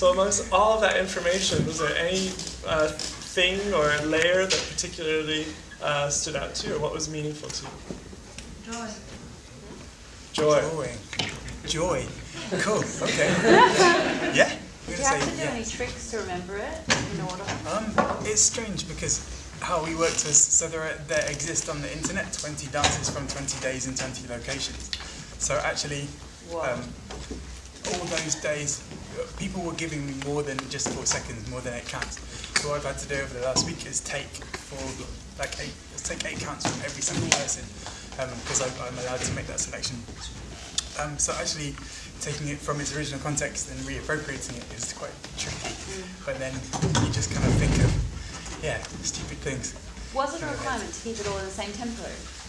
So amongst all of that information, was there any uh, thing or layer that particularly uh, stood out to you, or what was meaningful to you? Joy. Joy. Joy. Joy. Cool. Okay. yeah. Do you have to do any tricks to remember it in order? Um, it's strange because how we worked was so there are, there exist on the internet 20 dances from 20 days in 20 locations. So actually, um, all those days, people were giving me more than just four seconds, more than eight counts. So what I've had to do over the last week is take for like eight, let's take eight counts from every single person because um, I'm allowed to make that selection. Um, so actually taking it from its original context and reappropriating it is quite tricky. But then you just kind of think of, yeah, stupid things. Was it a requirement to keep it all in the same tempo?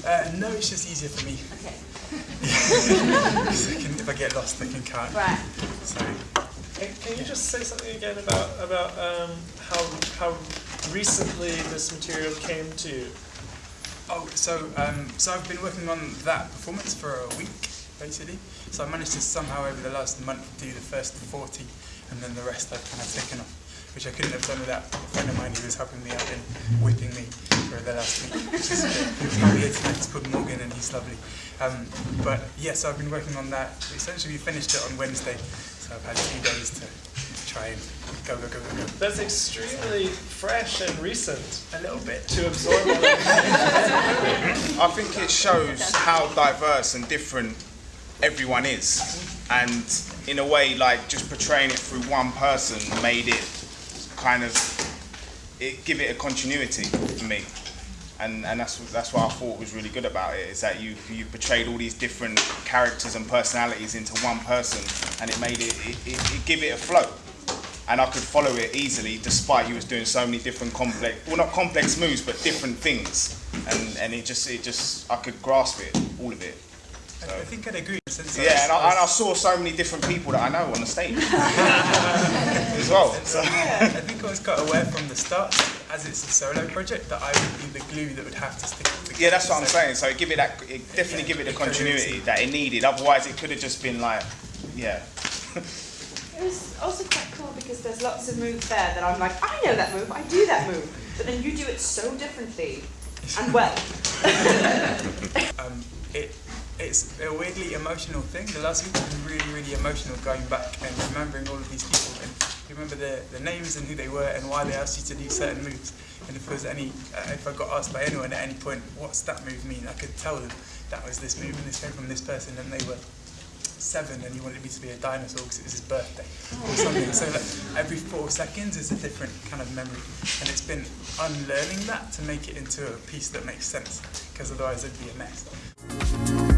Uh, no, it's just easier for me. Okay. I can, if I get lost, I can count. Right. So, Can, can you just say something again about about um, how how recently this material came to you? oh, so um, so I've been working on that performance for a week, basically. So I managed to somehow over the last month do the first 40, and then the rest I've kind of taken off, which I couldn't have done without a friend of mine who was helping me out and whipping me for the last week. Which is, who's here tonight, it's called Morgan, and he's lovely. Um, but yes, yeah, so I've been working on that. Essentially, we finished it on Wednesday, so I've had a few days to try and go, go, go, go, go. That's extremely fresh and recent A little bit. to absorb all. I think it shows how diverse and different everyone is, and in a way, like just portraying it through one person made it kind of it give it a continuity for me, and and that's that's what I thought was really good about it is that you you portrayed all these different characters and personalities into one person, and it made it it, it, it give it a flow. And I could follow it easily, despite you was doing so many different complex, well, not complex moves, but different things, and and it just it just I could grasp it, all of it. I, I think I'd agree. Since Yeah, and I, and I saw so many different people that I know on the stage as well. So. I think I was quite aware from the start, as it's a solo project, that I would be the glue that would have to stick together. Yeah, that's what I'm So- saying. So give it that, it definitely give it the continuity that it needed. Otherwise, it could have just been like, yeah. It was also quite cool because there's lots of moves there that I'm like, I know that move, I do that move. But then you do it so differently and well. um, it, it's a weirdly emotional thing. The last week has been really, really emotional going back and remembering all of these people and remember their, their names and who they were and why they asked you to do certain moves. And if there was any, uh, if I got asked by anyone at any point, what's that move mean? I could tell them that was this move and this came from this person and they were seven and he wanted me to be a dinosaur because it was his birthday or something. So like, every four seconds is a different kind of memory. And it's been unlearning that to make it into a piece that makes sense because otherwise it'd be a mess.